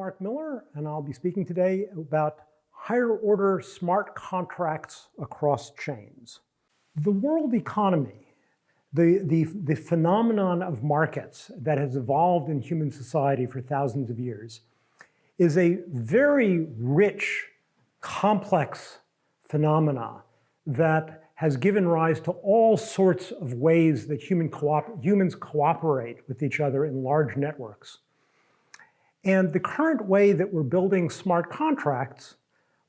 Mark Miller, and I'll be speaking today about higher order smart contracts across chains. The world economy, the, the, the phenomenon of markets that has evolved in human society for thousands of years, is a very rich, complex phenomena that has given rise to all sorts of ways that human co humans cooperate with each other in large networks. And the current way that we're building smart contracts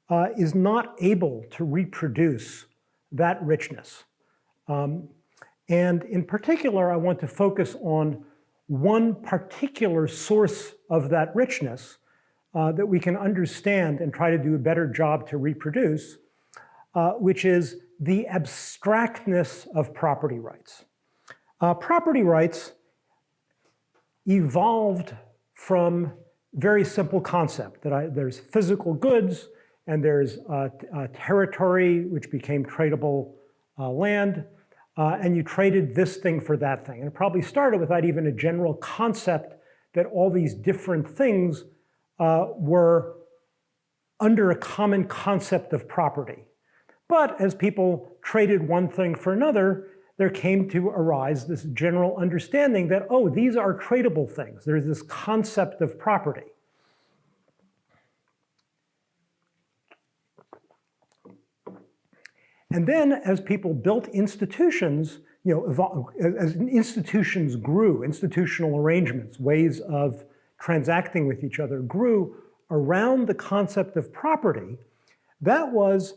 uh, is not able to reproduce that richness. Um, and in particular, I want to focus on one particular source of that richness uh, that we can understand and try to do a better job to reproduce, uh, which is the abstractness of property rights. Uh, property rights evolved from very simple concept that I, there's physical goods and there's uh, uh, territory which became tradable uh, land and you traded this thing for that thing. And it probably started without even a general concept that all these different things were under a common concept of property. But as people traded one thing for another, there came to arise this general understanding that, oh, these are tradable things. There's this concept of property. And then as people built institutions, you know, as institutions grew, institutional arrangements, ways of transacting with each other grew around the concept of property, that was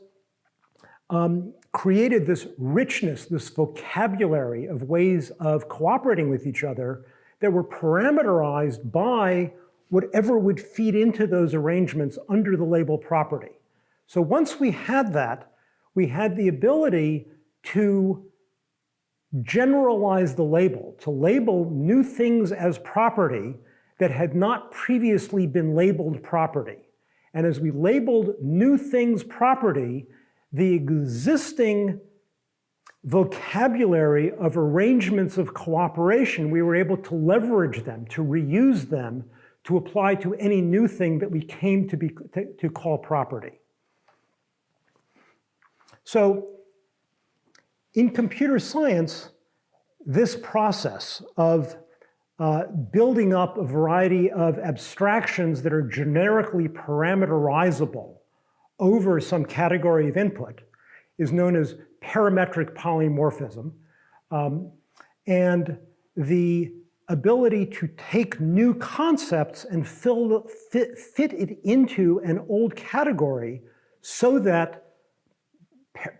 um, created this richness, this vocabulary of ways of cooperating with each other that were parameterized by whatever would feed into those arrangements under the label property. So once we had that, we had the ability to generalize the label, to label new things as property that had not previously been labeled property. And as we labeled new things property, the existing vocabulary of arrangements of cooperation, we were able to leverage them, to reuse them, to apply to any new thing that we came to, be, to, to call property. So in computer science, this process of uh, building up a variety of abstractions that are generically parameterizable over some category of input is known as parametric polymorphism. Um, and the ability to take new concepts and fill, fit, fit it into an old category so that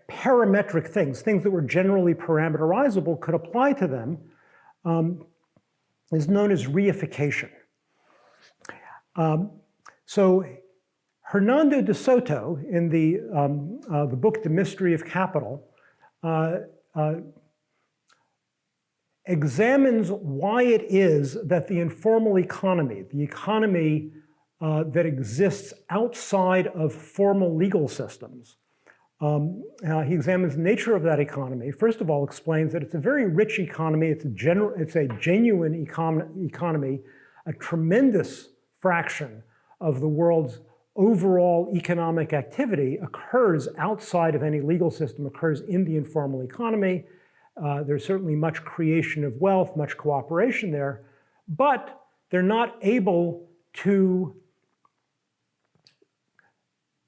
parametric things, things that were generally parameterizable could apply to them, um, is known as reification. Um, so Hernando de Soto, in the, um, uh, the book The Mystery of Capital, uh, uh, examines why it is that the informal economy, the economy uh, that exists outside of formal legal systems, um, uh, he examines the nature of that economy. First of all, explains that it's a very rich economy. It's a, it's a genuine econ economy. A tremendous fraction of the world's overall economic activity occurs outside of any legal system, occurs in the informal economy. Uh, there's certainly much creation of wealth, much cooperation there, but they're not able to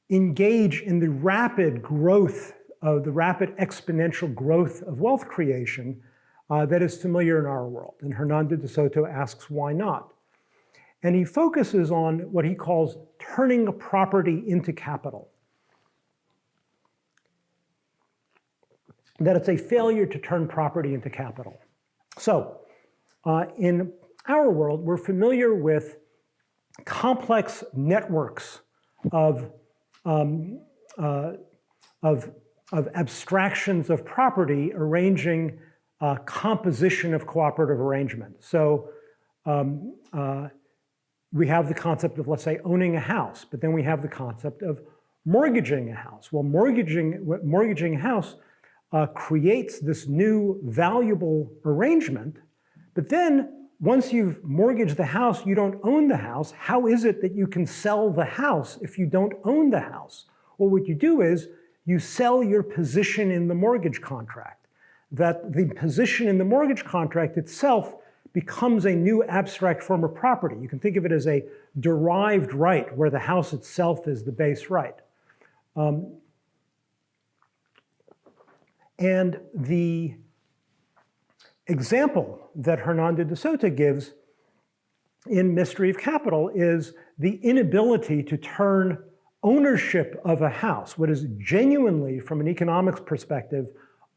engage in the rapid growth of the rapid exponential growth of wealth creation uh, that is familiar in our world. And Hernando de Soto asks why not? And he focuses on what he calls turning a property into capital. That it's a failure to turn property into capital. So uh, in our world, we're familiar with complex networks of um, uh, of, of abstractions of property arranging uh, composition of cooperative arrangement. So um, uh, we have the concept of, let's say, owning a house, but then we have the concept of mortgaging a house. Well, mortgaging, mortgaging a house uh, creates this new valuable arrangement, but then once you've mortgaged the house, you don't own the house. How is it that you can sell the house if you don't own the house? Well, what you do is you sell your position in the mortgage contract. That the position in the mortgage contract itself becomes a new abstract form of property. You can think of it as a derived right where the house itself is the base right. Um, and the example that Hernando de Soto gives in Mystery of Capital is the inability to turn ownership of a house, what is genuinely, from an economics perspective,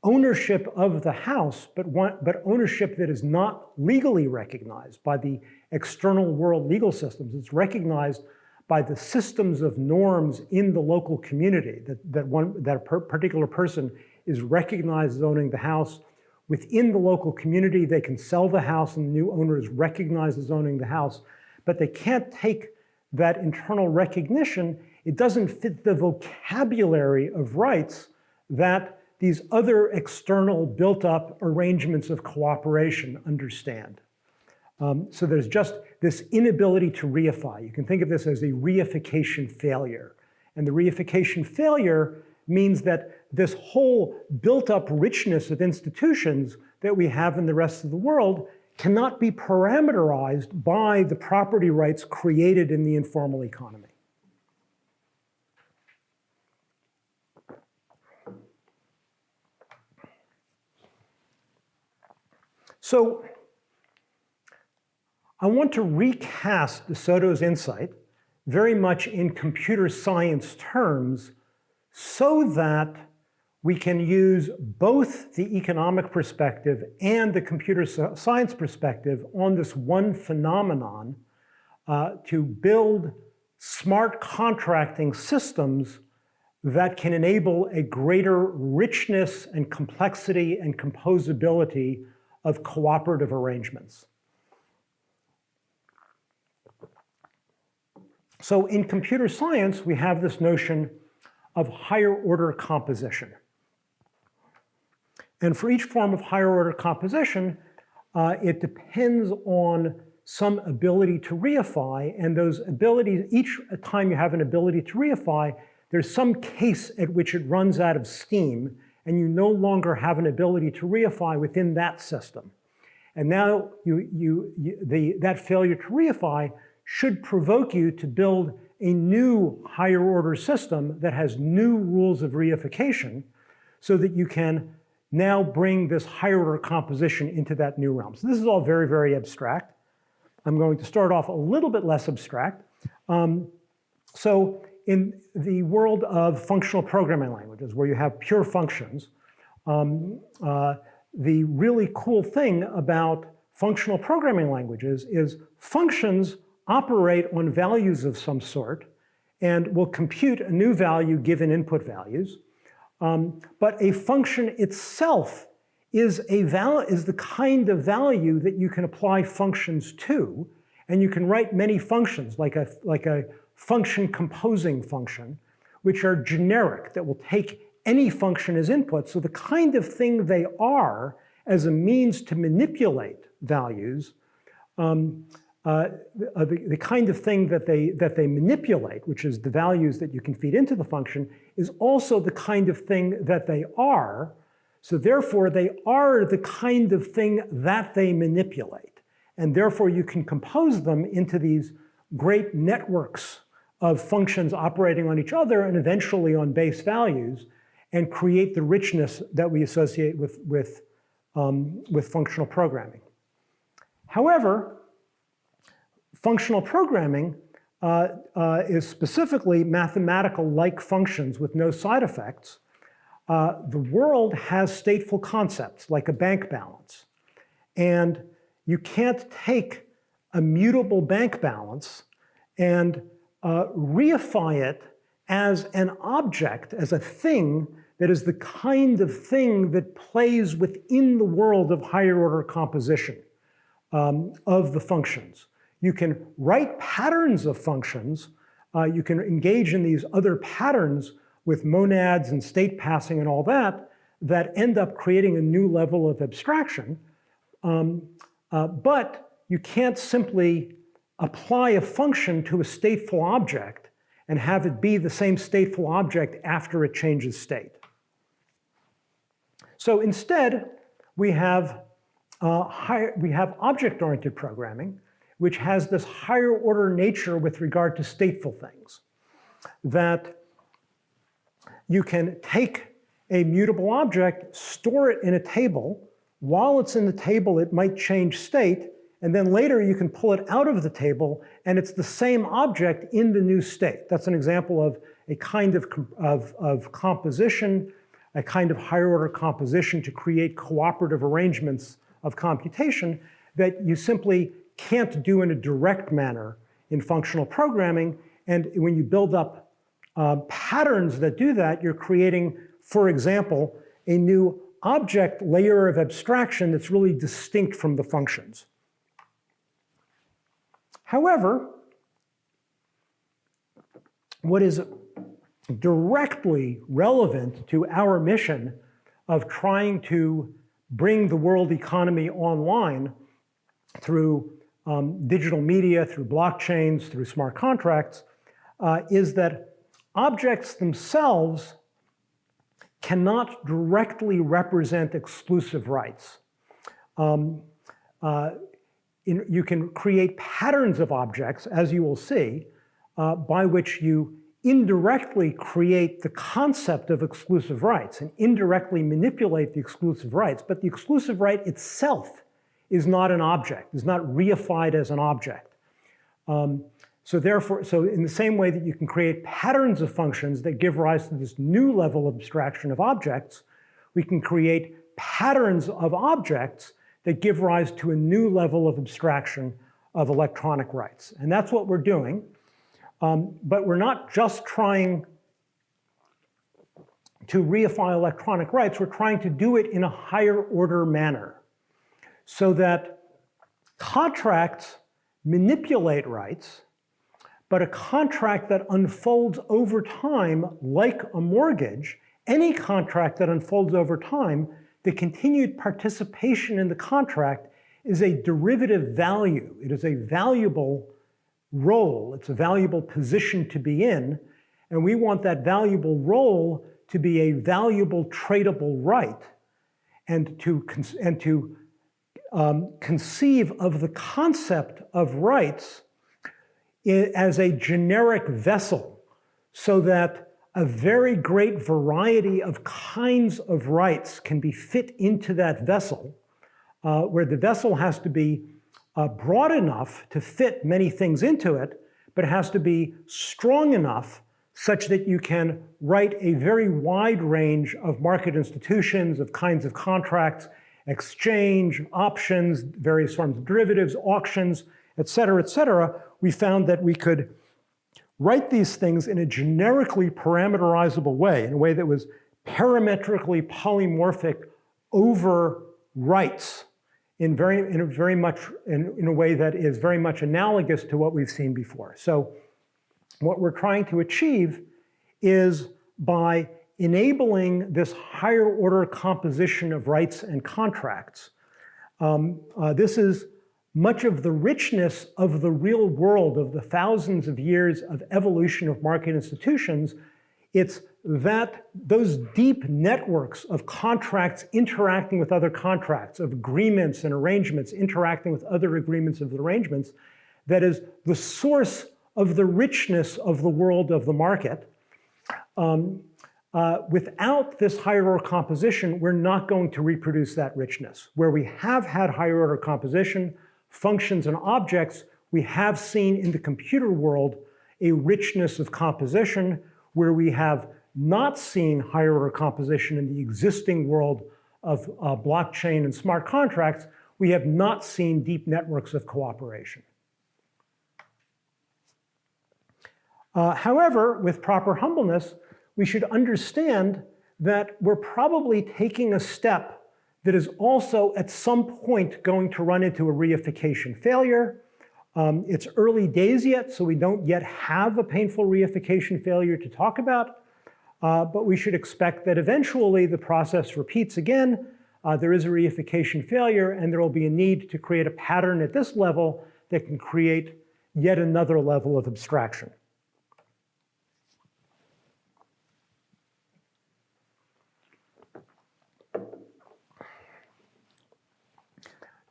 ownership of the house, but, but ownership that is not legally recognized by the external world legal systems. It's recognized by the systems of norms in the local community, that, that, one, that a per particular person is recognized as owning the house. Within the local community, they can sell the house and the new owner is recognized as owning the house, but they can't take that internal recognition. It doesn't fit the vocabulary of rights that these other external built-up arrangements of cooperation understand. Um, so there's just this inability to reify. You can think of this as a reification failure. And the reification failure means that this whole built-up richness of institutions that we have in the rest of the world cannot be parameterized by the property rights created in the informal economy. So I want to recast de Soto's insight very much in computer science terms so that we can use both the economic perspective and the computer science perspective on this one phenomenon uh, to build smart contracting systems that can enable a greater richness and complexity and composability of cooperative arrangements. So in computer science, we have this notion of higher order composition. And for each form of higher order composition, uh, it depends on some ability to reify, and those abilities, each time you have an ability to reify, there's some case at which it runs out of steam, and you no longer have an ability to reify within that system. And now you, you, you, the, that failure to reify should provoke you to build a new higher order system that has new rules of reification so that you can now bring this higher order composition into that new realm. So this is all very, very abstract. I'm going to start off a little bit less abstract. Um, so in the world of functional programming languages, where you have pure functions, um, uh, the really cool thing about functional programming languages is functions operate on values of some sort and will compute a new value given input values. Um, but a function itself is, a val is the kind of value that you can apply functions to. And you can write many functions, like a, like a function composing function, which are generic, that will take any function as input. So the kind of thing they are as a means to manipulate values um, uh, the, the, kind of thing that they, that they manipulate, which is the values that you can feed into the function, is also the kind of thing that they are. So therefore, they are the kind of thing that they manipulate. And therefore, you can compose them into these great networks of functions operating on each other and eventually on base values and create the richness that we associate with, with, um, with functional programming. However, Functional programming uh, uh, is specifically mathematical-like functions with no side effects. Uh, the world has stateful concepts like a bank balance. And you can't take a mutable bank balance and uh, reify it as an object, as a thing that is the kind of thing that plays within the world of higher order composition um, of the functions. You can write patterns of functions. Uh, you can engage in these other patterns with monads and state passing and all that, that end up creating a new level of abstraction. Um, uh, but you can't simply apply a function to a stateful object and have it be the same stateful object after it changes state. So instead, we have, uh, higher, we have object-oriented programming, which has this higher order nature with regard to stateful things. That you can take a mutable object, store it in a table. While it's in the table, it might change state, and then later you can pull it out of the table and it's the same object in the new state. That's an example of a kind of, of, of composition, a kind of higher order composition to create cooperative arrangements of computation that you simply can't do in a direct manner in functional programming. And when you build up uh, patterns that do that, you're creating, for example, a new object layer of abstraction that's really distinct from the functions. However, what is directly relevant to our mission of trying to bring the world economy online through um, digital media, through blockchains, through smart contracts, uh, is that objects themselves cannot directly represent exclusive rights. Um, uh, in, you can create patterns of objects, as you will see, uh, by which you indirectly create the concept of exclusive rights and indirectly manipulate the exclusive rights. But the exclusive right itself is not an object, is not reified as an object. Um, so therefore, so in the same way that you can create patterns of functions that give rise to this new level of abstraction of objects, we can create patterns of objects that give rise to a new level of abstraction of electronic rights. And that's what we're doing. Um, but we're not just trying to reify electronic rights, we're trying to do it in a higher order manner so that contracts manipulate rights, but a contract that unfolds over time, like a mortgage, any contract that unfolds over time the continued participation in the contract is a derivative value. It is a valuable role. It's a valuable position to be in. And we want that valuable role to be a valuable tradable right and to, and to um, conceive of the concept of rights as a generic vessel so that a very great variety of kinds of rights can be fit into that vessel, uh, where the vessel has to be uh, broad enough to fit many things into it, but has to be strong enough such that you can write a very wide range of market institutions, of kinds of contracts, exchange, options, various forms of derivatives, auctions, et cetera, et cetera. We found that we could write these things in a generically parameterizable way, in a way that was parametrically polymorphic over rights in very, in a very much, in, in a way that is very much analogous to what we've seen before. So what we're trying to achieve is by enabling this higher order composition of rights and contracts. Um, uh, this is much of the richness of the real world of the thousands of years of evolution of market institutions, it's that those deep networks of contracts interacting with other contracts, of agreements and arrangements interacting with other agreements of arrangements, that is the source of the richness of the world of the market. Um, uh, without this higher order composition, we're not going to reproduce that richness. Where we have had higher order composition, functions and objects, we have seen in the computer world a richness of composition where we have not seen higher order composition in the existing world of uh, blockchain and smart contracts, we have not seen deep networks of cooperation. Uh, however, with proper humbleness, we should understand that we're probably taking a step that is also at some point going to run into a reification failure. Um, it's early days yet, so we don't yet have a painful reification failure to talk about, uh, but we should expect that eventually the process repeats again, uh, there is a reification failure and there will be a need to create a pattern at this level that can create yet another level of abstraction.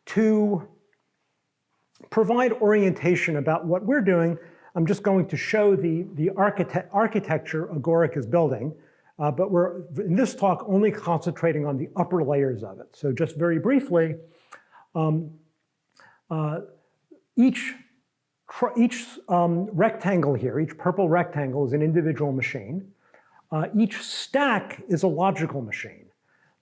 To provide orientation about what we're doing, I'm just going to show the, the architect, architecture Agoric is building, uh, but we're in this talk only concentrating on the upper layers of it. So just very briefly, um, uh, each, each um, rectangle here, each purple rectangle is an individual machine. Uh, each stack is a logical machine.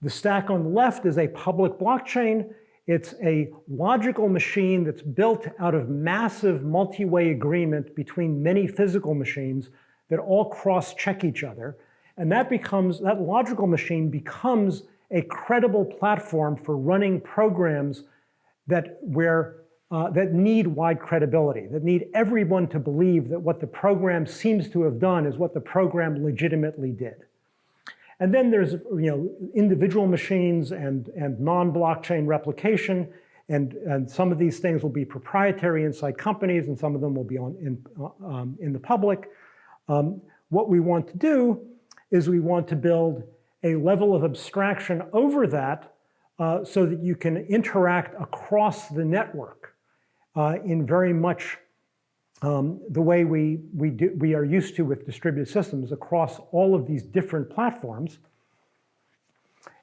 The stack on the left is a public blockchain, it's a logical machine that's built out of massive multi-way agreement between many physical machines that all cross-check each other. And that becomes, that logical machine becomes a credible platform for running programs that where uh, that need wide credibility, that need everyone to believe that what the program seems to have done is what the program legitimately did. And then there's you know, individual machines and, and non-blockchain replication. And, and some of these things will be proprietary inside companies and some of them will be on, in, um, in the public. Um, what we want to do is we want to build a level of abstraction over that uh, so that you can interact across the network uh, in very much um, the way we, we, do, we are used to with distributed systems across all of these different platforms.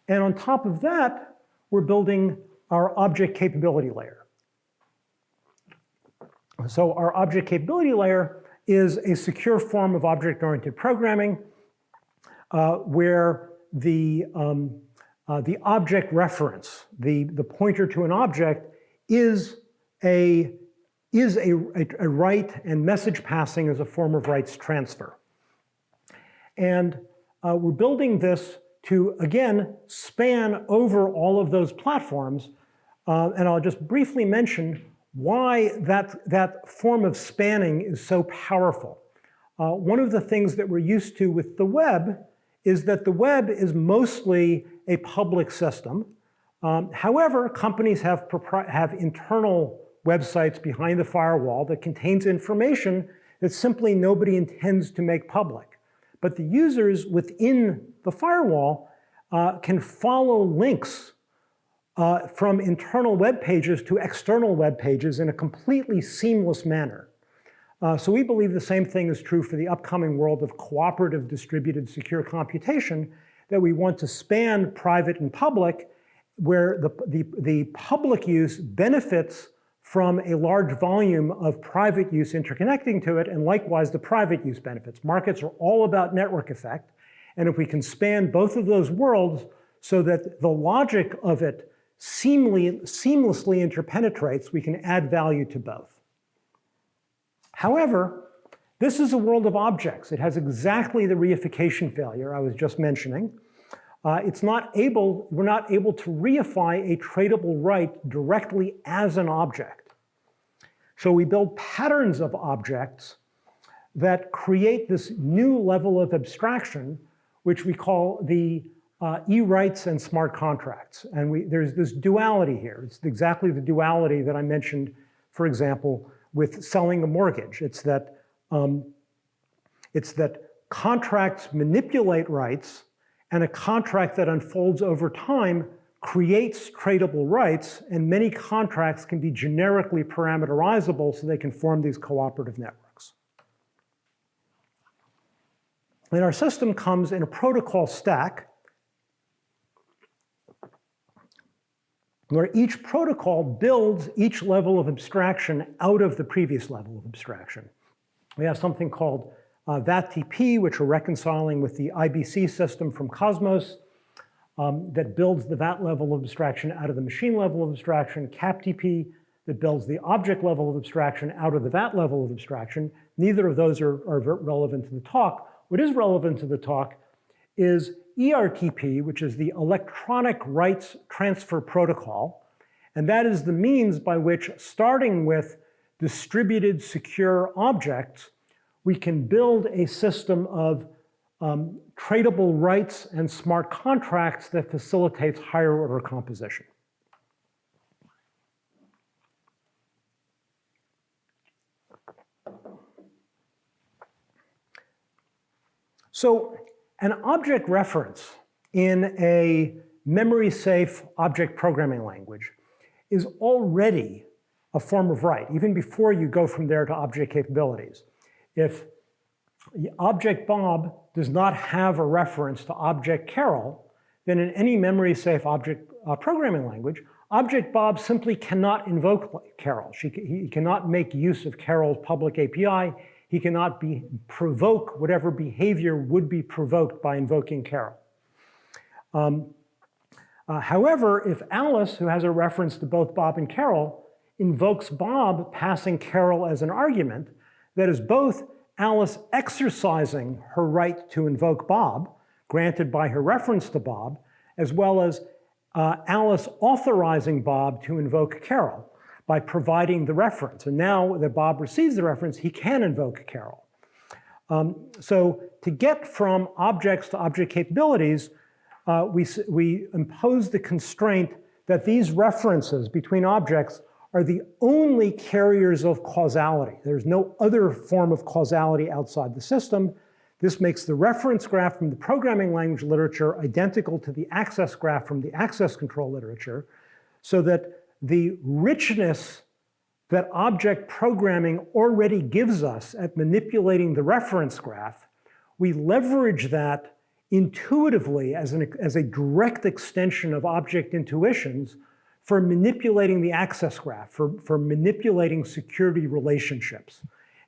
And on top of that, we're building our object capability layer. So our object capability layer is a secure form of object-oriented programming uh, where the, um, uh, the object reference, the, the pointer to an object, is a is a, a, a right and message passing as a form of rights transfer. And uh, we're building this to, again, span over all of those platforms. Uh, and I'll just briefly mention why that, that form of spanning is so powerful. Uh, one of the things that we're used to with the web is that the web is mostly a public system. Um, however, companies have, have internal websites behind the firewall that contains information that simply nobody intends to make public. But the users within the firewall uh, can follow links uh, from internal web pages to external web pages in a completely seamless manner. Uh, so we believe the same thing is true for the upcoming world of cooperative distributed secure computation, that we want to span private and public, where the, the, the public use benefits from a large volume of private use interconnecting to it, and likewise the private use benefits. Markets are all about network effect, and if we can span both of those worlds so that the logic of it seamly, seamlessly interpenetrates, we can add value to both. However, this is a world of objects. It has exactly the reification failure I was just mentioning. Uh, it's not able, we're not able to reify a tradable right directly as an object. So we build patterns of objects that create this new level of abstraction, which we call the uh, e-rights and smart contracts. And we, there's this duality here. It's exactly the duality that I mentioned, for example, with selling a mortgage. It's that, um, it's that contracts manipulate rights and a contract that unfolds over time creates tradable rights, and many contracts can be generically parameterizable so they can form these cooperative networks. And our system comes in a protocol stack where each protocol builds each level of abstraction out of the previous level of abstraction. We have something called uh, VATTP, which we're reconciling with the IBC system from Cosmos um, that builds the VAT level of abstraction out of the machine level of abstraction, CAPTP that builds the object level of abstraction out of the VAT level of abstraction. Neither of those are, are relevant to the talk. What is relevant to the talk is ERTP, which is the Electronic Rights Transfer Protocol. And that is the means by which, starting with distributed secure objects, we can build a system of um, tradable rights and smart contracts that facilitates higher order composition. So an object reference in a memory-safe object programming language is already a form of right, even before you go from there to object capabilities. If object Bob does not have a reference to object Carol, then in any memory-safe object uh, programming language, object Bob simply cannot invoke Carol. She, he cannot make use of Carol's public API. He cannot be, provoke whatever behavior would be provoked by invoking Carol. Um, uh, however, if Alice, who has a reference to both Bob and Carol, invokes Bob passing Carol as an argument, that is both Alice exercising her right to invoke Bob, granted by her reference to Bob, as well as uh, Alice authorizing Bob to invoke Carol by providing the reference. And now that Bob receives the reference, he can invoke Carol. Um, so to get from objects to object capabilities, uh, we, we impose the constraint that these references between objects are the only carriers of causality. There's no other form of causality outside the system. This makes the reference graph from the programming language literature identical to the access graph from the access control literature, so that the richness that object programming already gives us at manipulating the reference graph, we leverage that intuitively as, an, as a direct extension of object intuitions for manipulating the access graph, for, for manipulating security relationships.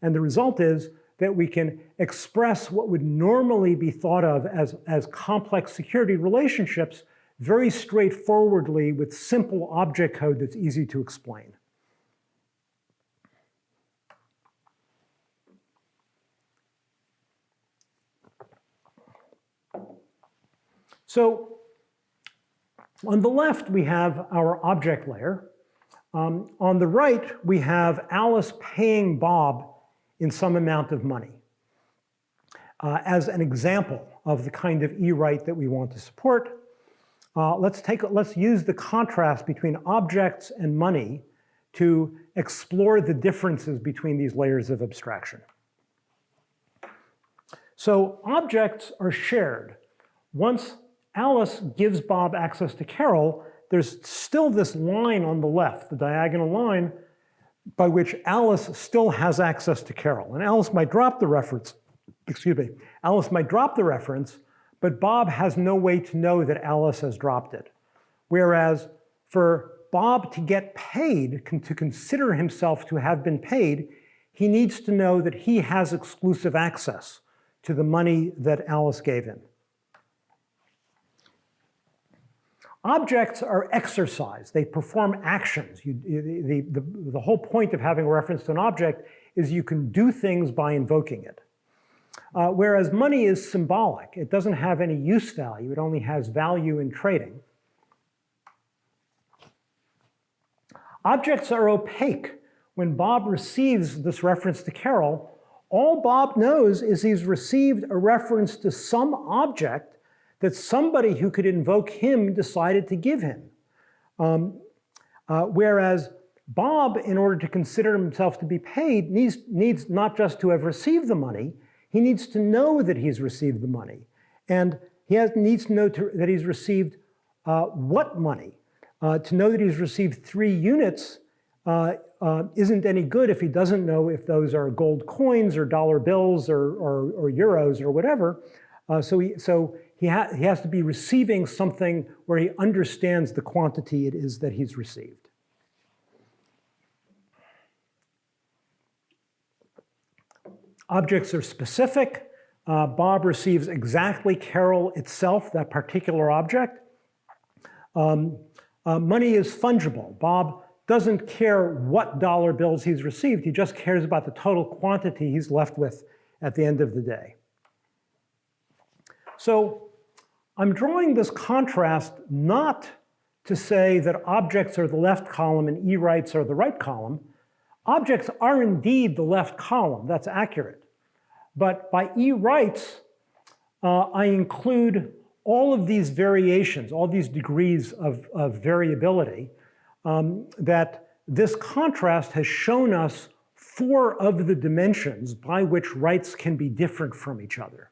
And the result is that we can express what would normally be thought of as, as complex security relationships very straightforwardly with simple object code that's easy to explain. So on the left, we have our object layer. Um, on the right, we have Alice paying Bob in some amount of money uh, as an example of the kind of e-right that we want to support. Uh, let's take let's use the contrast between objects and money to explore the differences between these layers of abstraction. So objects are shared. Once Alice gives Bob access to Carol, there's still this line on the left, the diagonal line, by which Alice still has access to Carol. And Alice might drop the reference, excuse me, Alice might drop the reference, but Bob has no way to know that Alice has dropped it. Whereas for Bob to get paid, to consider himself to have been paid, he needs to know that he has exclusive access to the money that Alice gave him. Objects are exercised. They perform actions. You, the, the, the whole point of having a reference to an object is you can do things by invoking it. Uh, whereas money is symbolic. It doesn't have any use value. It only has value in trading. Objects are opaque. When Bob receives this reference to Carol, all Bob knows is he's received a reference to some object that somebody who could invoke him decided to give him. Um, uh, whereas Bob, in order to consider himself to be paid, needs, needs not just to have received the money, he needs to know that he's received the money. And he has, needs to know to, that he's received uh, what money. Uh, to know that he's received three units uh, uh isn't any good if he doesn't know if those are gold coins or dollar bills or, or, or euros or whatever. Uh, so he, so he, ha he has to be receiving something where he understands the quantity it is that he's received. Objects are specific. Uh, Bob receives exactly Carol itself, that particular object. Um, uh, money is fungible. Bob doesn't care what dollar bills he's received. He just cares about the total quantity he's left with at the end of the day. So I'm drawing this contrast not to say that objects are the left column and e-rights are the right column. Objects are indeed the left column, that's accurate. But by e-rights, uh, I include all of these variations, all these degrees of, of variability, um, that this contrast has shown us four of the dimensions by which rights can be different from each other.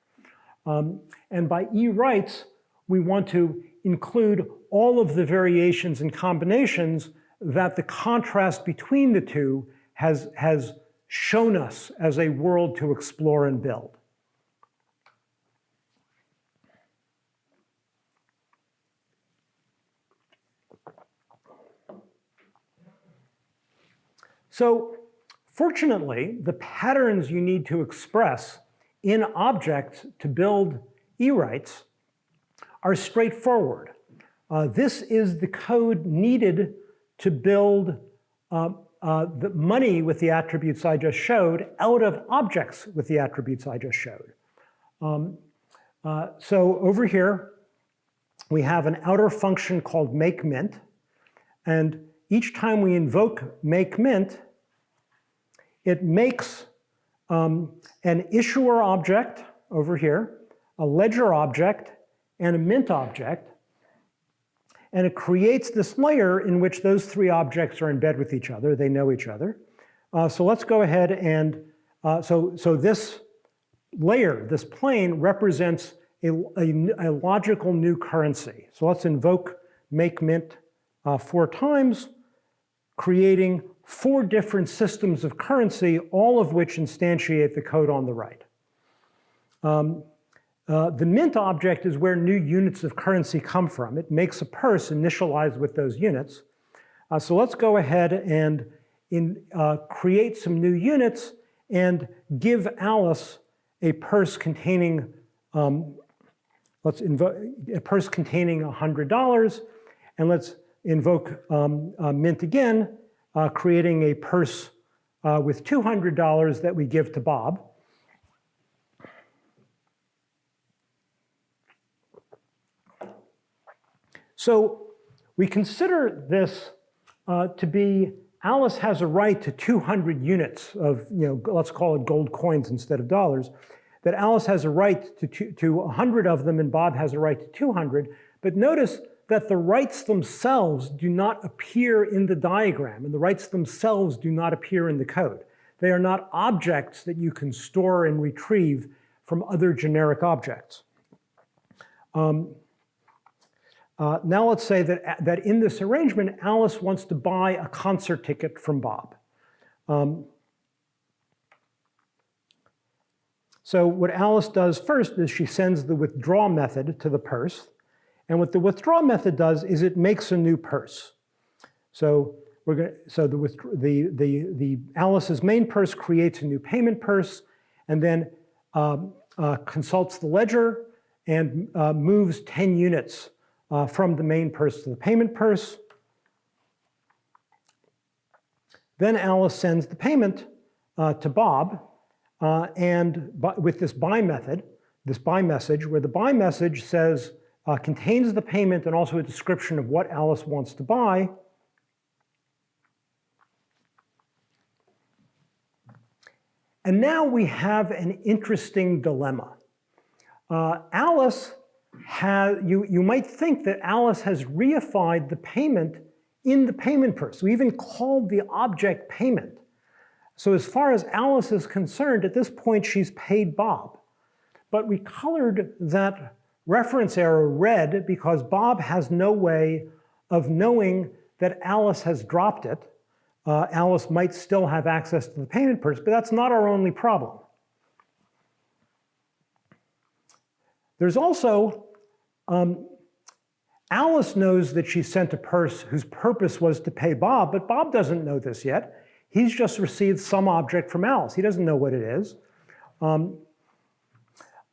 Um, and by E rights, we want to include all of the variations and combinations that the contrast between the two has, has shown us as a world to explore and build. So fortunately, the patterns you need to express in objects to build E-rights are straightforward. Uh, this is the code needed to build uh, uh, the money with the attributes I just showed out of objects with the attributes I just showed. Um, uh, so over here, we have an outer function called makeMint, and each time we invoke makeMint, it makes um, an issuer object over here, a ledger object, and a mint object. And it creates this layer in which those three objects are in bed with each other. They know each other. Uh, so let's go ahead and, uh, so, so this layer, this plane, represents a, a, a, logical new currency. So let's invoke make mint uh, four times, creating four different systems of currency, all of which instantiate the code on the right. Um, uh, the mint object is where new units of currency come from. It makes a purse initialized with those units. Uh, so let's go ahead and in, uh, create some new units and give Alice a purse containing, um, let's invoke a purse containing $100, and let's invoke um, uh, mint again, uh, creating a purse with $200 that we give to Bob. So we consider this uh, to be Alice has a right to 200 units of, you know, let's call it gold coins instead of dollars, that Alice has a right to, to, to 100 of them and Bob has a right to 200. But notice that the rights themselves do not appear in the diagram and the rights themselves do not appear in the code. They are not objects that you can store and retrieve from other generic objects. Um, uh, now let's say that, that in this arrangement, Alice wants to buy a concert ticket from Bob. Um, so what Alice does first is she sends the withdraw method to the purse. And what the withdraw method does is it makes a new purse. So we're going so the, the, the, the Alice's main purse creates a new payment purse and then um, uh, consults the ledger and uh, moves 10 units uh, from the main purse to the payment purse. Then Alice sends the payment uh, to Bob uh, and with this buy method, this buy message, where the buy message says, uh, contains the payment and also a description of what Alice wants to buy. And now we have an interesting dilemma. Uh, Alice has, you, you might think that Alice has reified the payment in the payment purse. We even called the object payment. So as far as Alice is concerned, at this point she's paid Bob. But we colored that reference error red because Bob has no way of knowing that Alice has dropped it. Uh, Alice might still have access to the payment purse, but that's not our only problem. There's also, um, Alice knows that she sent a purse whose purpose was to pay Bob, but Bob doesn't know this yet. He's just received some object from Alice. He doesn't know what it is. Um,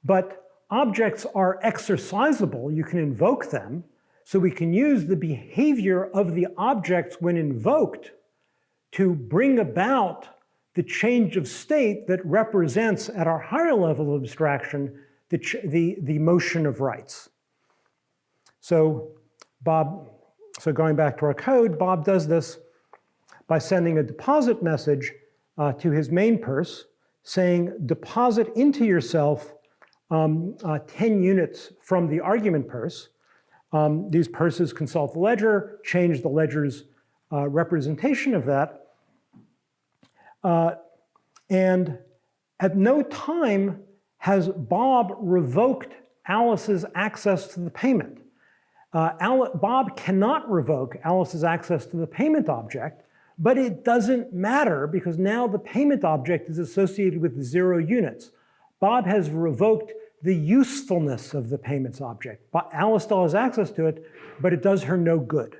but objects are exercisable, you can invoke them, so we can use the behavior of the objects when invoked to bring about the change of state that represents at our higher level of abstraction the, the, the motion of rights. So Bob, so going back to our code, Bob does this by sending a deposit message uh, to his main purse saying deposit into yourself um, uh, 10 units from the argument purse. Um, these purses consult the ledger, change the ledger's uh, representation of that. Uh, and at no time has Bob revoked Alice's access to the payment. Uh, Bob cannot revoke Alice's access to the payment object, but it doesn't matter because now the payment object is associated with zero units. Bob has revoked the usefulness of the payments object. But Alice still has access to it, but it does her no good.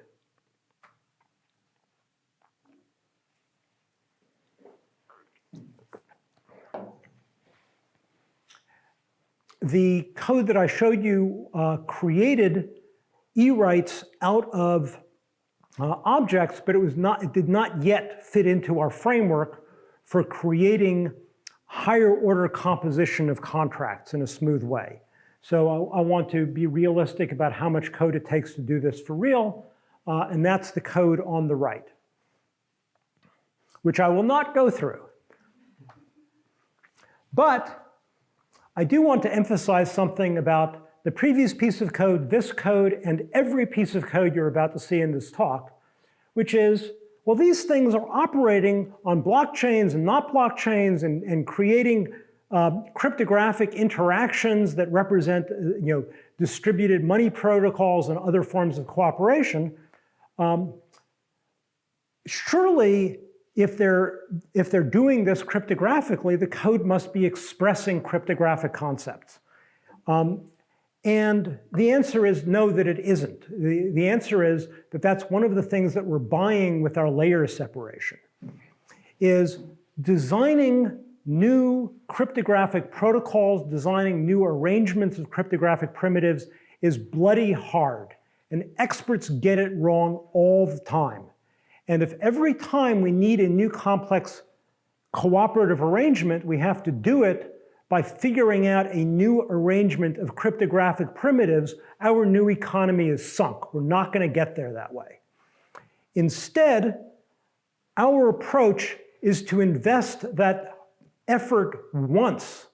The code that I showed you uh, created e-rights out of uh, objects, but it was not, it did not yet fit into our framework for creating higher order composition of contracts in a smooth way. So I, I, want to be realistic about how much code it takes to do this for real, uh, and that's the code on the right, which I will not go through. But I do want to emphasize something about the previous piece of code, this code, and every piece of code you're about to see in this talk, which is, well, these things are operating on blockchains and not blockchains and, and creating uh, cryptographic interactions that represent uh, you know, distributed money protocols and other forms of cooperation. Um, surely, if they're, if they're doing this cryptographically, the code must be expressing cryptographic concepts. Um, and the answer is no, that it isn't. The, the answer is that that's one of the things that we're buying with our layer separation, is designing new cryptographic protocols, designing new arrangements of cryptographic primitives is bloody hard. And experts get it wrong all the time. And if every time we need a new complex cooperative arrangement, we have to do it by figuring out a new arrangement of cryptographic primitives, our new economy is sunk. We're not going to get there that way. Instead, our approach is to invest that effort once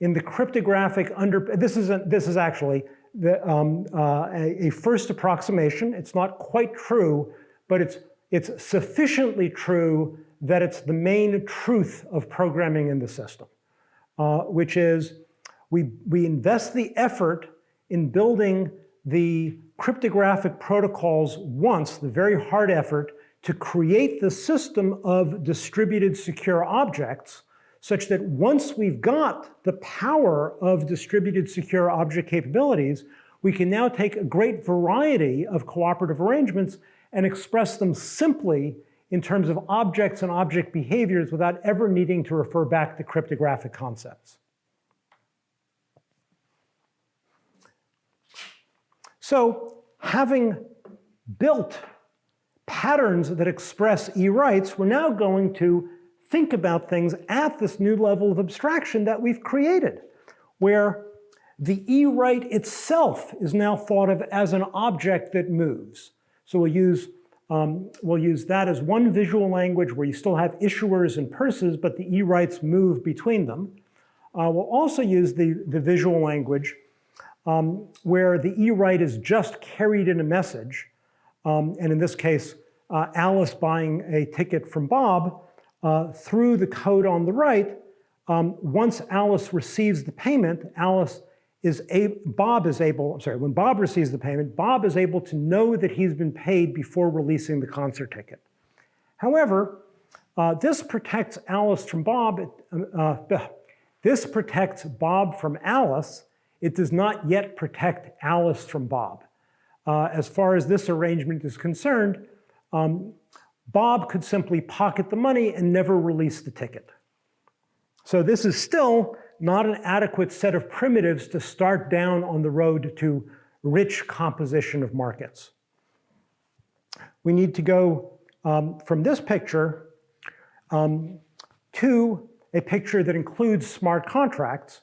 in the cryptographic under, this is, a, this is actually the, um, uh, a, a first approximation. It's not quite true, but it's, it's sufficiently true that it's the main truth of programming in the system uh, which is we, we invest the effort in building the cryptographic protocols once, the very hard effort, to create the system of distributed secure objects such that once we've got the power of distributed secure object capabilities, we can now take a great variety of cooperative arrangements and express them simply in terms of objects and object behaviors without ever needing to refer back to cryptographic concepts. So having built patterns that express e-rights, we're now going to think about things at this new level of abstraction that we've created, where the e-right itself is now thought of as an object that moves. So we'll use um, we'll use that as one visual language where you still have issuers and purses, but the e-rights move between them. Uh, we'll also use the, the visual language um, where the e-right is just carried in a message. Um, and in this case, uh, Alice buying a ticket from Bob uh, through the code on the right. Um, once Alice receives the payment, Alice is a, Bob is able, I'm sorry, when Bob receives the payment, Bob is able to know that he's been paid before releasing the concert ticket. However, uh, this protects Alice from Bob, uh, this protects Bob from Alice. It does not yet protect Alice from Bob. Uh, as far as this arrangement is concerned, um, Bob could simply pocket the money and never release the ticket. So this is still not an adequate set of primitives to start down on the road to rich composition of markets. We need to go um, from this picture um, to a picture that includes smart contracts,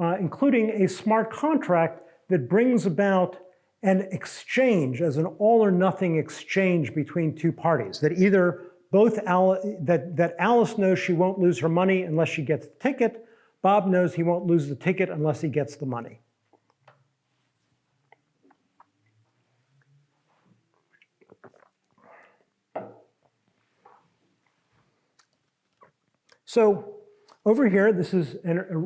uh, including a smart contract that brings about an exchange as an all or nothing exchange between two parties that either both Al that, that Alice knows she won't lose her money unless she gets the ticket, Bob knows he won't lose the ticket unless he gets the money. So over here, this is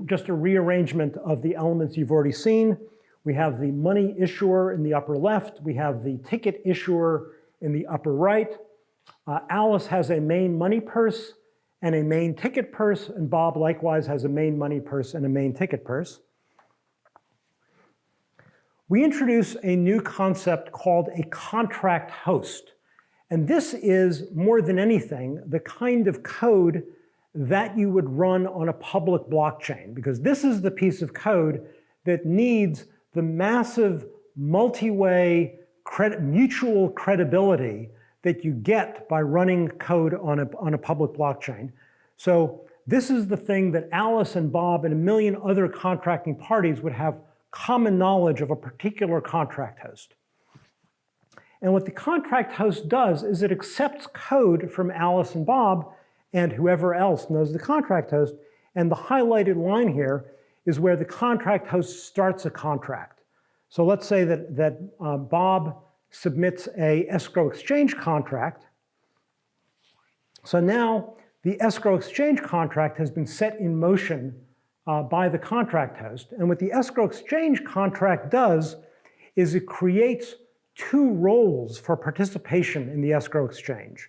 just a rearrangement of the elements you've already seen. We have the money issuer in the upper left. We have the ticket issuer in the upper right. Uh, Alice has a main money purse and a main ticket purse, and Bob likewise has a main money purse and a main ticket purse. We introduce a new concept called a contract host. And this is, more than anything, the kind of code that you would run on a public blockchain, because this is the piece of code that needs the massive multi-way credit, mutual credibility that you get by running code on a, on a public blockchain. So this is the thing that Alice and Bob and a million other contracting parties would have common knowledge of a particular contract host. And what the contract host does is it accepts code from Alice and Bob and whoever else knows the contract host. And the highlighted line here is where the contract host starts a contract. So let's say that, that uh, Bob submits a escrow exchange contract. So now the escrow exchange contract has been set in motion uh, by the contract host. And what the escrow exchange contract does is it creates two roles for participation in the escrow exchange.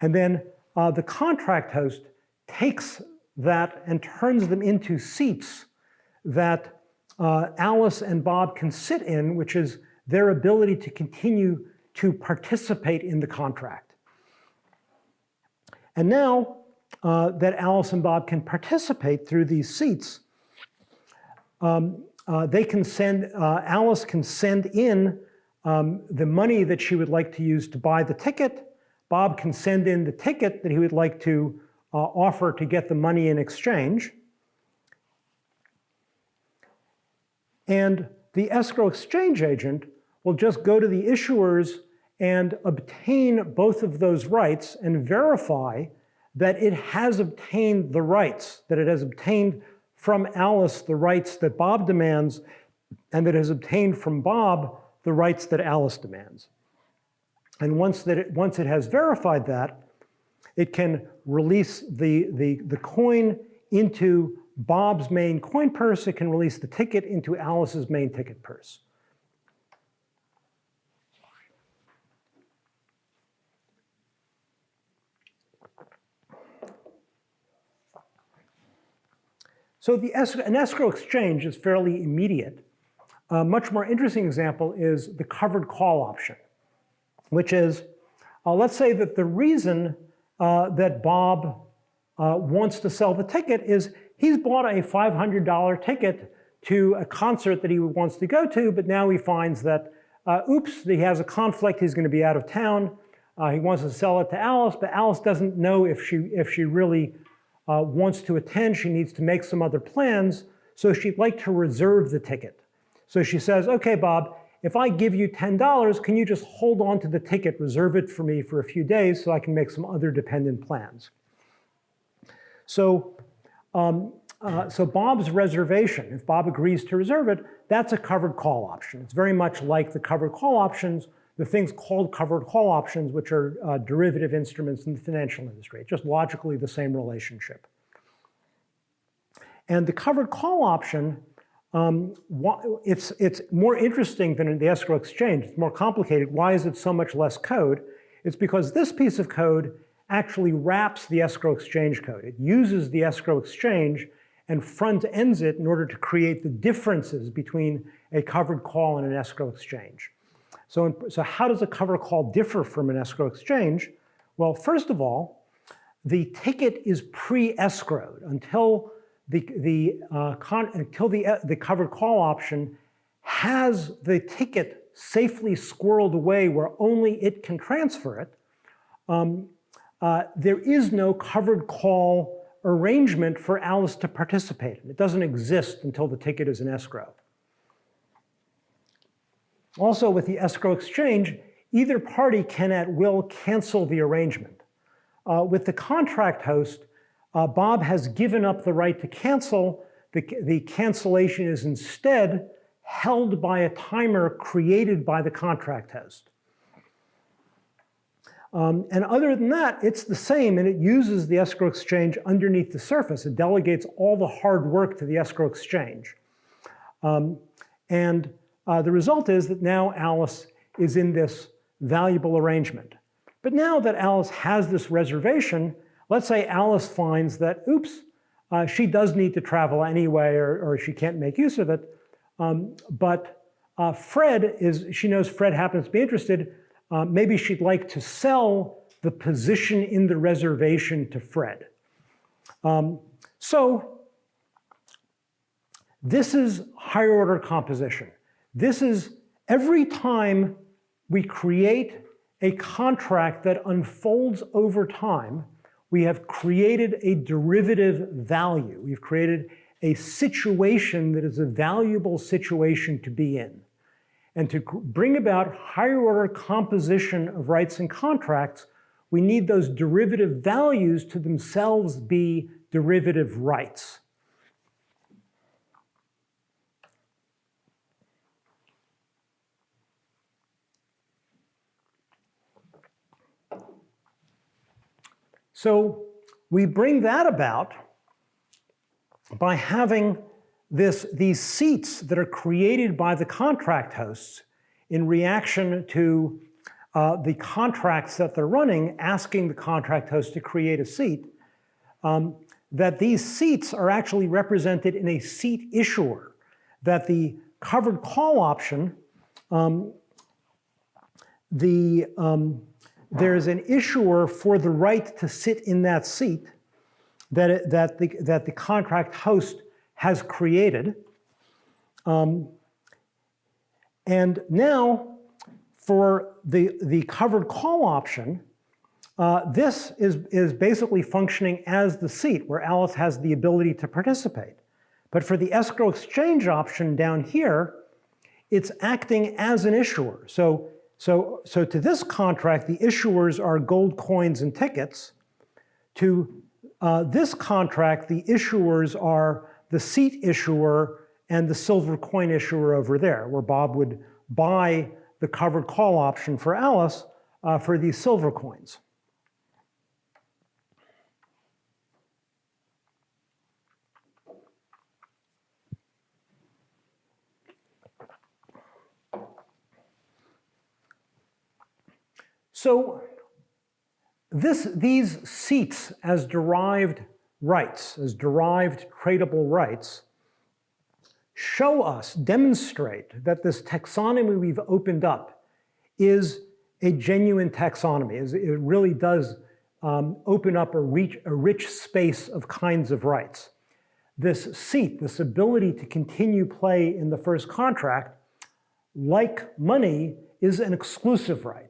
And then uh, the contract host takes that and turns them into seats that uh, Alice and Bob can sit in, which is their ability to continue to participate in the contract. And now uh, that Alice and Bob can participate through these seats, um, uh, they can send, uh, Alice can send in um, the money that she would like to use to buy the ticket. Bob can send in the ticket that he would like to uh, offer to get the money in exchange. And the escrow exchange agent will just go to the issuers and obtain both of those rights and verify that it has obtained the rights, that it has obtained from Alice the rights that Bob demands, and that it has obtained from Bob the rights that Alice demands. And once, that it, once it has verified that, it can release the, the, the coin into Bob's main coin purse. It can release the ticket into Alice's main ticket purse. So the escrow, an escrow exchange is fairly immediate. A much more interesting example is the covered call option, which is, uh, let's say that the reason uh, that Bob uh, wants to sell the ticket is he's bought a $500 ticket to a concert that he wants to go to, but now he finds that, uh, oops, he has a conflict, he's going to be out of town. Uh, he wants to sell it to Alice, but Alice doesn't know if she, if she really uh, wants to attend, she needs to make some other plans, so she'd like to reserve the ticket. So she says, okay, Bob, if I give you $10, can you just hold on to the ticket, reserve it for me for a few days so I can make some other dependent plans? So, um, uh, so Bob's reservation, if Bob agrees to reserve it, that's a covered call option. It's very much like the covered call options the things called covered call options, which are uh, derivative instruments in the financial industry. Just logically the same relationship. And the covered call option, um, it's, it's more interesting than in the escrow exchange. It's more complicated. Why is it so much less code? It's because this piece of code actually wraps the escrow exchange code. It uses the escrow exchange and front ends it in order to create the differences between a covered call and an escrow exchange. So, so how does a cover call differ from an escrow exchange? Well, first of all, the ticket is pre-escrowed until the, the, uh, until the, uh, the covered call option has the ticket safely squirreled away where only it can transfer it. Um, uh, there is no covered call arrangement for Alice to participate in. It doesn't exist until the ticket is in escrow. Also with the escrow exchange, either party can at will cancel the arrangement. Uh, with the contract host, uh, Bob has given up the right to cancel. The, the cancellation is instead held by a timer created by the contract host. Um, and other than that, it's the same, and it uses the escrow exchange underneath the surface. It delegates all the hard work to the escrow exchange. Um, and uh, the result is that now Alice is in this valuable arrangement. But now that Alice has this reservation, let's say Alice finds that, oops, uh, she does need to travel anyway, or, or she can't make use of it. Um, but uh, Fred is, she knows Fred happens to be interested. Uh, maybe she'd like to sell the position in the reservation to Fred. Um, so this is higher order composition. This is every time we create a contract that unfolds over time, we have created a derivative value. We've created a situation that is a valuable situation to be in. And to bring about higher order composition of rights and contracts, we need those derivative values to themselves be derivative rights. So we bring that about by having this, these seats that are created by the contract hosts in reaction to uh, the contracts that they're running, asking the contract host to create a seat, um, that these seats are actually represented in a seat issuer, that the covered call option, um, the, um, there's an issuer for the right to sit in that seat that, it, that, the, that the contract host has created. Um, and now for the, the covered call option, uh, this is, is basically functioning as the seat where Alice has the ability to participate. But for the escrow exchange option down here, it's acting as an issuer. So so, so to this contract, the issuers are gold coins and tickets. To uh, this contract, the issuers are the seat issuer and the silver coin issuer over there, where Bob would buy the covered call option for Alice uh, for these silver coins. So this, these seats as derived rights, as derived tradable rights, show us, demonstrate that this taxonomy we've opened up is a genuine taxonomy. It really does um, open up a, reach, a rich space of kinds of rights. This seat, this ability to continue play in the first contract, like money, is an exclusive right.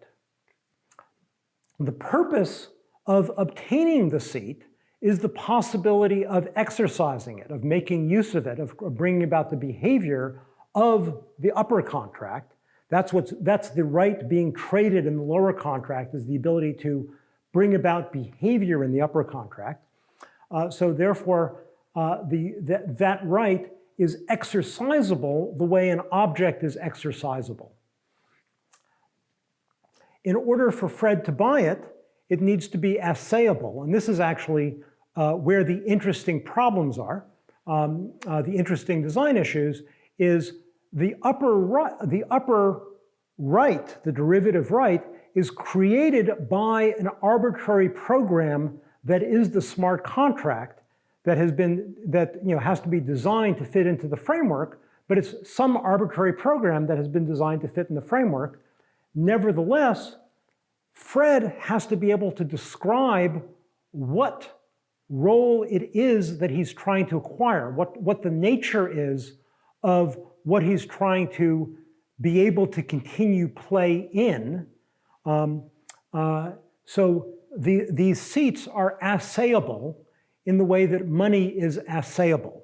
The purpose of obtaining the seat is the possibility of exercising it, of making use of it, of bringing about the behavior of the upper contract. That's, what's, that's the right being traded in the lower contract is the ability to bring about behavior in the upper contract. Uh, so therefore, uh, the, that, that right is exercisable the way an object is exercisable. In order for Fred to buy it, it needs to be assayable. And this is actually uh, where the interesting problems are. Um, uh, the interesting design issues is the upper, right, the upper right, the derivative right, is created by an arbitrary program that is the smart contract that has been, that you know, has to be designed to fit into the framework, but it's some arbitrary program that has been designed to fit in the framework. Nevertheless, Fred has to be able to describe what role it is that he's trying to acquire, what, what the nature is of what he's trying to be able to continue play in. Um, uh, so the, these seats are assayable in the way that money is assayable.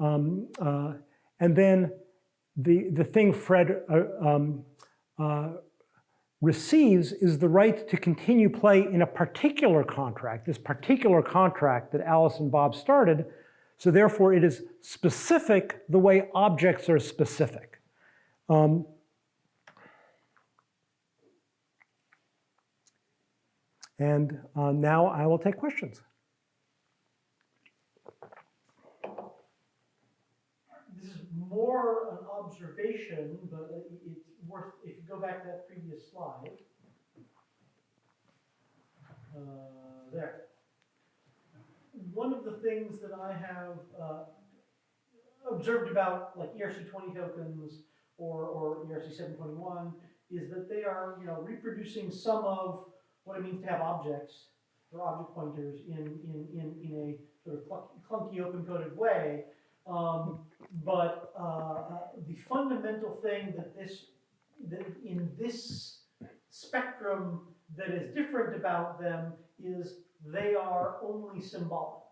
Um, uh, and then the, the thing Fred uh, um, uh, receives is the right to continue play in a particular contract, this particular contract that Alice and Bob started. So therefore, it is specific the way objects are specific. Um, and uh, now I will take questions. This is more an observation, but it's worth, if you go back to that previous slide. Uh, there. One of the things that I have uh, observed about like ERC20 tokens or, or ERC721 is that they are, you know, reproducing some of what it means to have objects or object pointers in, in, in, in a sort of clunky open-coded way. Um, but uh, uh, the fundamental thing that this in this spectrum that is different about them is they are only symbolic.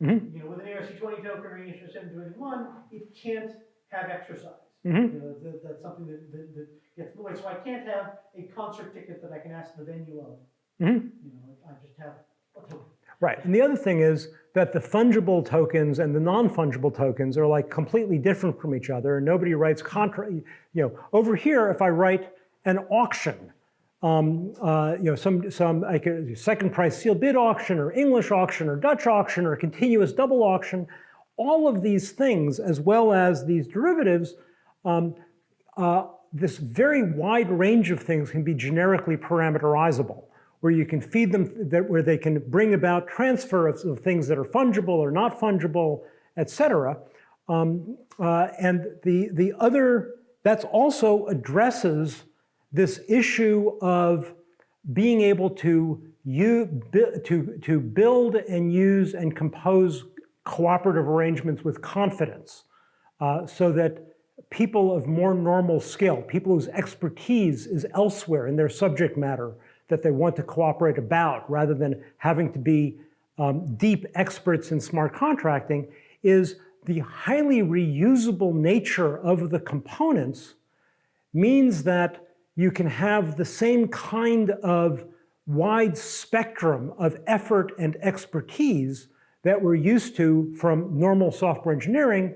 Mm -hmm. You know, with an ERC20 token or an ERC721, it can't have exercise. Mm -hmm. you know, that, that's something that, that, that, gets in the way. So I can't have a concert ticket that I can ask the venue of. Mm -hmm. You know, I just have a token. Right, and the other thing is that the fungible tokens and the non-fungible tokens are like completely different from each other. And nobody writes contra, you know, over here, if I write an auction, um, uh, you know, some, some like a second price sealed bid auction or English auction or Dutch auction or continuous double auction, all of these things, as well as these derivatives, um, uh, this very wide range of things can be generically parameterizable where you can feed them, that, where they can bring about transfer of, of things that are fungible or not fungible, et cetera. Um, uh, and the, the other, that also addresses this issue of being able to, you, to, to build and use and compose cooperative arrangements with confidence uh, so that people of more normal skill, people whose expertise is elsewhere in their subject matter, that they want to cooperate about rather than having to be um, deep experts in smart contracting is the highly reusable nature of the components means that you can have the same kind of wide spectrum of effort and expertise that we're used to from normal software engineering,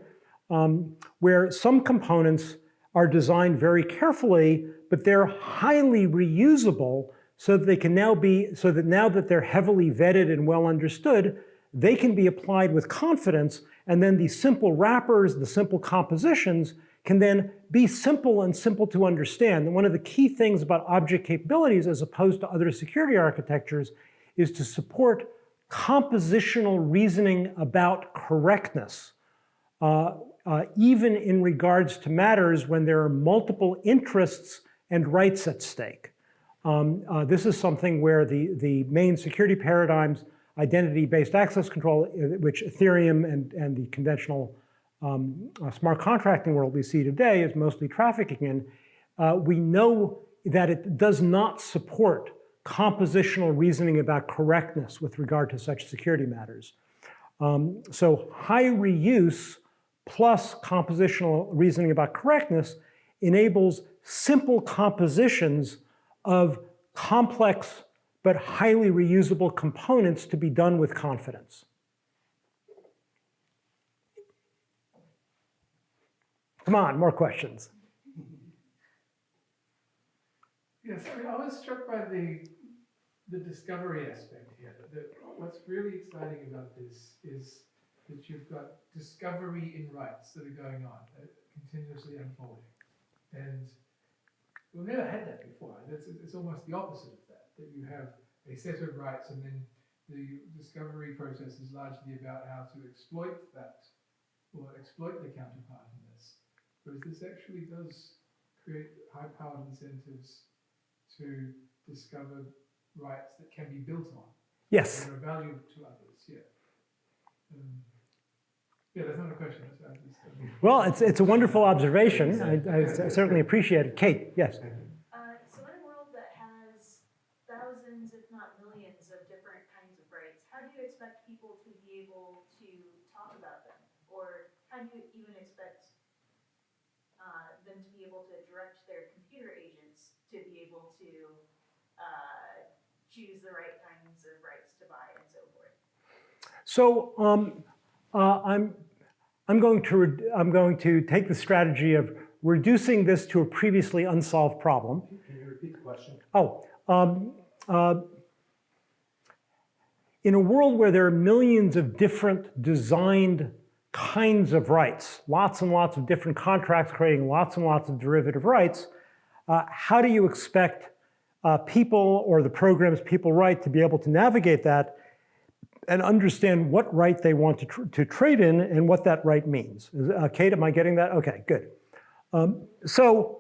um, where some components are designed very carefully, but they're highly reusable so that they can now be, so that now that they're heavily vetted and well understood, they can be applied with confidence and then these simple wrappers, the simple compositions can then be simple and simple to understand. And one of the key things about object capabilities as opposed to other security architectures is to support compositional reasoning about correctness, uh, uh, even in regards to matters when there are multiple interests and rights at stake. Um, uh, this is something where the, the main security paradigms, identity-based access control, uh, which Ethereum and, and the conventional um, uh, smart contracting world we see today is mostly trafficking in, uh, we know that it does not support compositional reasoning about correctness with regard to such security matters. Um, so high reuse plus compositional reasoning about correctness enables simple compositions of complex but highly reusable components to be done with confidence. Come on, more questions. Yes, I, mean, I was struck by the the discovery aspect here. That what's really exciting about this is that you've got discovery in rights that are going on, uh, continuously unfolding. And We've never had that before. It's, it's almost the opposite of that, that you have a set of rights and then the discovery process is largely about how to exploit that or exploit the counterpart in this. Whereas this actually does create high-powered incentives to discover rights that can be built on. Yes. That are value to others, yeah. Um, yeah, that's not a question. Well, it's, it's a wonderful observation. I, I certainly appreciate it. Kate, yes. Uh, so in a world that has thousands, if not millions, of different kinds of rights, how do you expect people to be able to talk about them? Or how do you even expect uh, them to be able to direct their computer agents to be able to uh, choose the right kinds of rights to buy and so forth? So um, uh, I'm, I'm, going to I'm going to take the strategy of reducing this to a previously unsolved problem. Can you repeat the question? Oh, um, uh, in a world where there are millions of different designed kinds of rights, lots and lots of different contracts creating lots and lots of derivative rights, uh, how do you expect uh, people or the programs people write to be able to navigate that and understand what right they want to, tr to trade in and what that right means? Uh, Kate, am I getting that? Okay, good. Um, so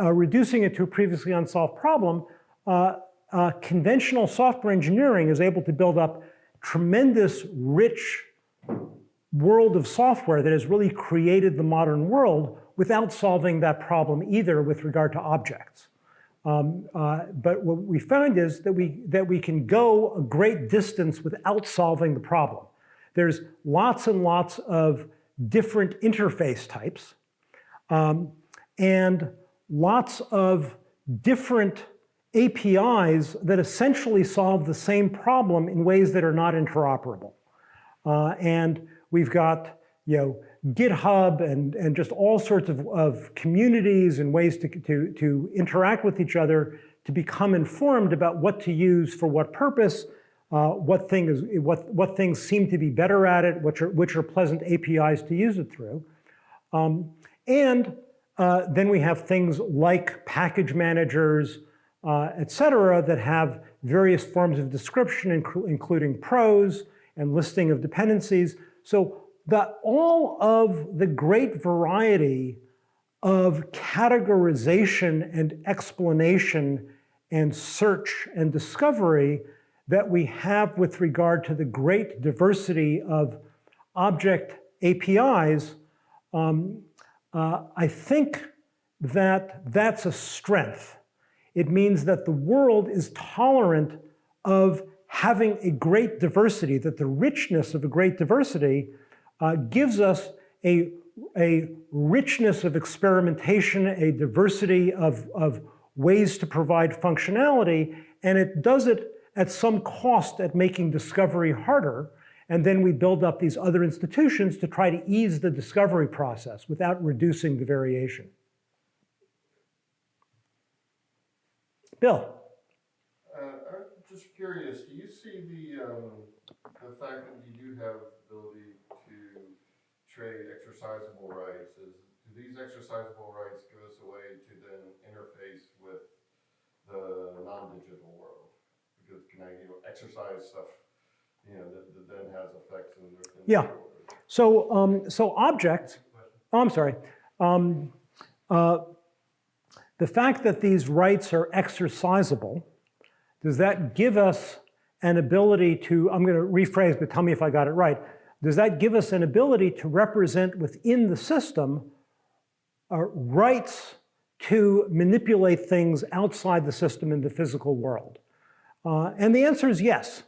uh, reducing it to a previously unsolved problem, uh, uh, conventional software engineering is able to build up tremendous, rich world of software that has really created the modern world without solving that problem either with regard to objects. Um, uh, but what we found is that we, that we can go a great distance without solving the problem. There's lots and lots of different interface types um, and lots of different APIs that essentially solve the same problem in ways that are not interoperable. Uh, and we've got you know, GitHub and, and just all sorts of, of communities and ways to, to, to interact with each other to become informed about what to use for what purpose, uh, what, thing is, what, what things seem to be better at it, which are, which are pleasant APIs to use it through. Um, and uh, then we have things like package managers, uh, et cetera, that have various forms of description, including prose and listing of dependencies. So the, all of the great variety of categorization and explanation and search and discovery that we have with regard to the great diversity of object APIs, um, uh, I think that that's a strength. It means that the world is tolerant of having a great diversity, that the richness of a great diversity uh, gives us a, a richness of experimentation, a diversity of, of ways to provide functionality, and it does it at some cost at making discovery harder. And then we build up these other institutions to try to ease the discovery process without reducing the variation. Bill. Uh, I'm just curious, do you see the, um, the fact that you do have ability trade exercisable rights, is, do these exercisable rights give us a way to then interface with the non-digital world? Because can I, you know, exercise stuff, you know, that, that then has effects in the. in the Yeah. world? So, um, so object, oh, I'm sorry. Um, uh, the fact that these rights are exercisable, does that give us an ability to, I'm going to rephrase, but tell me if I got it right. Does that give us an ability to represent within the system uh, rights to manipulate things outside the system in the physical world? Uh, and the answer is yes.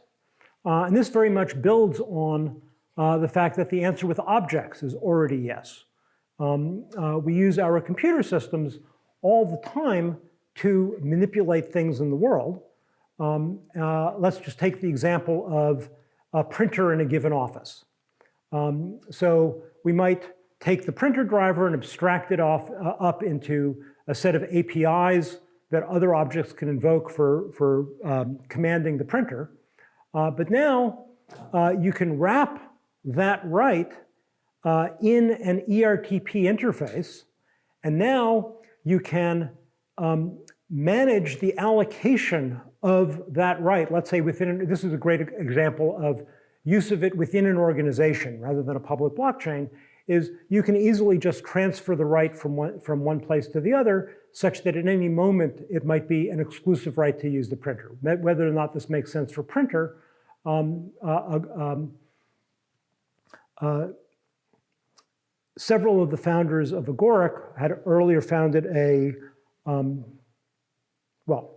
Uh, and this very much builds on uh, the fact that the answer with objects is already yes. Um, uh, we use our computer systems all the time to manipulate things in the world. Um, uh, let's just take the example of a printer in a given office. Um, so we might take the printer driver and abstract it off uh, up into a set of APIs that other objects can invoke for, for um, commanding the printer. Uh, but now uh, you can wrap that right uh, in an ERTP interface, and now you can um, manage the allocation of that right. Let's say within, this is a great example of use of it within an organization rather than a public blockchain, is you can easily just transfer the right from one, from one place to the other such that at any moment it might be an exclusive right to use the printer. Whether or not this makes sense for printer, um, uh, um, uh, several of the founders of Agoric had earlier founded a, um, well,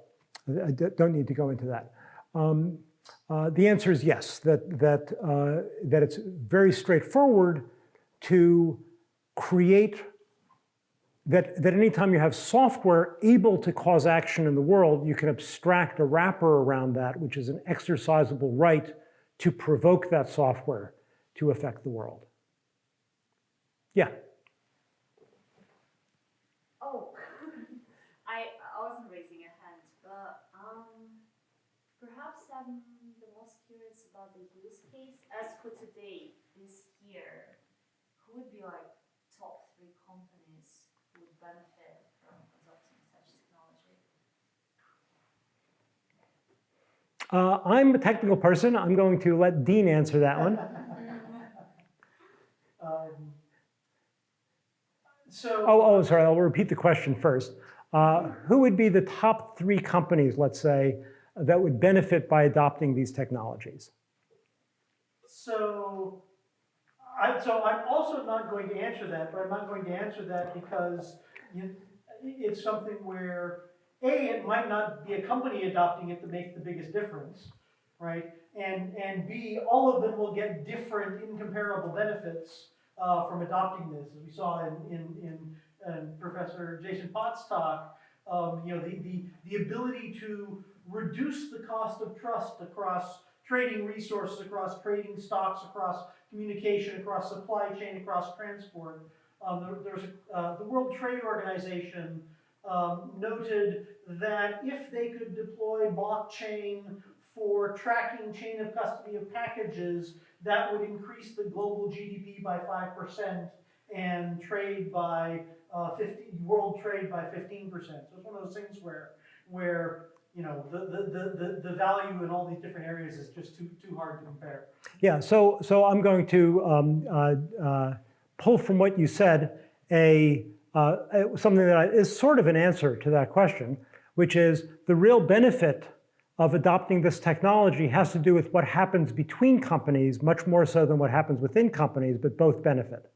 I don't need to go into that. Uh, the answer is yes, that, that, uh, that it's very straightforward to create that, that anytime you have software able to cause action in the world, you can abstract a wrapper around that, which is an exercisable right to provoke that software to affect the world. Yeah, Oh, I, I wasn't raising a hand, but um, perhaps I'm the most curious about the use case. As for today, this year, who would be like top three companies who would benefit from adopting such technology? uh, I'm a technical person. I'm going to let Dean answer that one. Um, So. Oh, oh, sorry, I'll repeat the question first. Uh, who would be the top three companies, let's say, that would benefit by adopting these technologies? So, I, so I'm also not going to answer that, but I'm not going to answer that because you, it's something where, A, it might not be a company adopting it that makes the biggest difference, right? And, and B, all of them will get different incomparable benefits uh, from adopting this, as we saw in, in, in, in Professor Jason Potts' talk. Um, you know, the, the, the ability to reduce the cost of trust across trading resources, across trading stocks, across communication, across supply chain, across transport. Um, there, there's uh, the World Trade Organization um, noted that if they could deploy blockchain for tracking chain of custody of packages, that would increase the global GDP by 5% and trade by uh, 50, world trade by 15%. So it's one of those things where, where you know, the, the, the, the, value in all these different areas is just too, too hard to compare. Yeah, so, so I'm going to um, uh, uh, pull from what you said a, uh, something that I- is sort of an answer to that question, which is the real benefit of adopting this technology has to do with what happens between companies, much more so than what happens within companies, but both benefit.